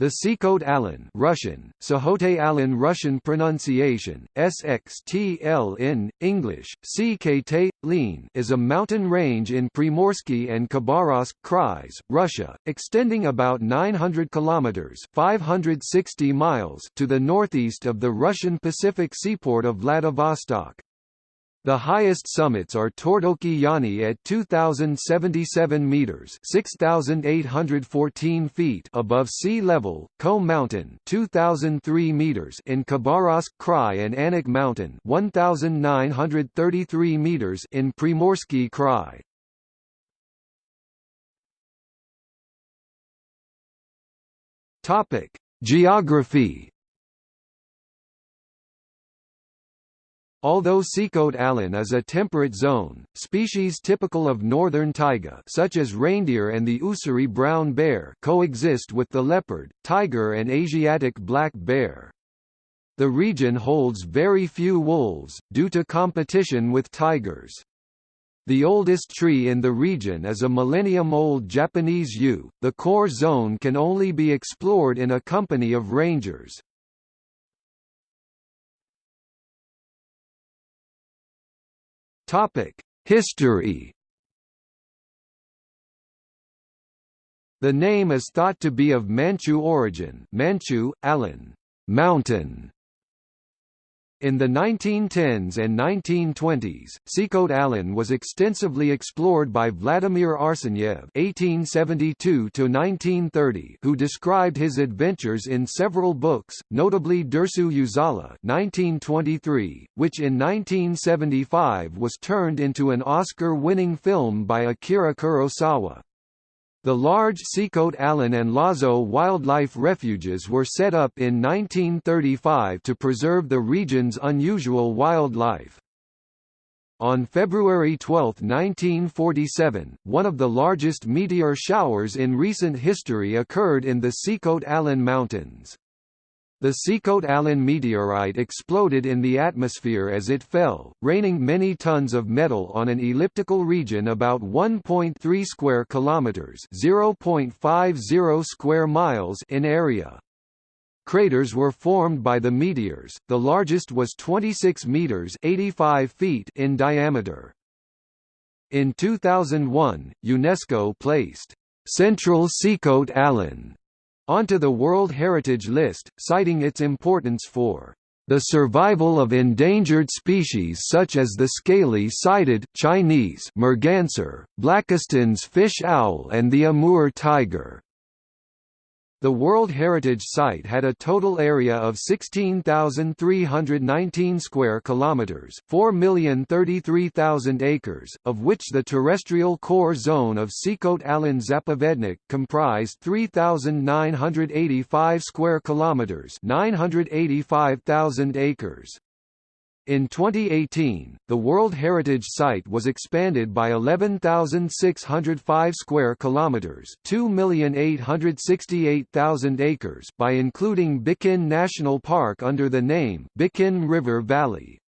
The Sikhote Alin Russian, Sahote Alin Russian pronunciation, SXTL in, English, CKT, Lean is a mountain range in Primorsky and Khabarovsk Krais, Russia, extending about 900 kilometers 560 miles to the northeast of the Russian Pacific seaport of Vladivostok. The highest summits are Tordoki Yani at 2,077 meters (6,814 feet) above sea level, Ko Mountain (2,003 meters) in Khabarovsk Krai, and Anak Mountain (1,933 meters) in Primorsky Krai. Topic: Geography. Although Sikhote Alin is a temperate zone, species typical of northern taiga such as reindeer and the Ussuri brown bear coexist with the leopard, tiger and Asiatic black bear. The region holds very few wolves, due to competition with tigers. The oldest tree in the region is a millennium-old Japanese yew. The core zone can only be explored in a company of rangers. Topic: History. The name is thought to be of Manchu origin. Manchu, Alan, mountain, in the 1910s and 1920s, Sikhote Alin was extensively explored by Vladimir Arsenyev (1872–1930), who described his adventures in several books, notably Dersu Uzala (1923), which in 1975 was turned into an Oscar-winning film by Akira Kurosawa. The large Sikhote Alin and Lazo wildlife refuges were set up in 1935 to preserve the region's unusual wildlife. On February 12, 1947, one of the largest meteor showers in recent history occurred in the Sikhote Alin Mountains. The Sikhote Alin meteorite exploded in the atmosphere as it fell, raining many tons of metal on an elliptical region about 1.3 square kilometers, 0.50 square miles in area. Craters were formed by the meteors. The largest was 26 meters, 85 feet in diameter. In 2001, UNESCO placed Central Sikhote Alin onto the World Heritage List, citing its importance for the survival of endangered species such as the scaly-sided Chinese merganser, Blakiston's fish owl and the Amur tiger. The World Heritage Site had a total area of 16,319 square kilometers, 4,033,000 acres, of which the terrestrial core zone of Sikhote Alin Zapovednik comprised 3,985 square kilometers, 985,000 acres. In 2018, the World Heritage Site was expanded by 11,605 square kilometers, 2,868,000 acres by including Bikin National Park under the name Bikin River Valley.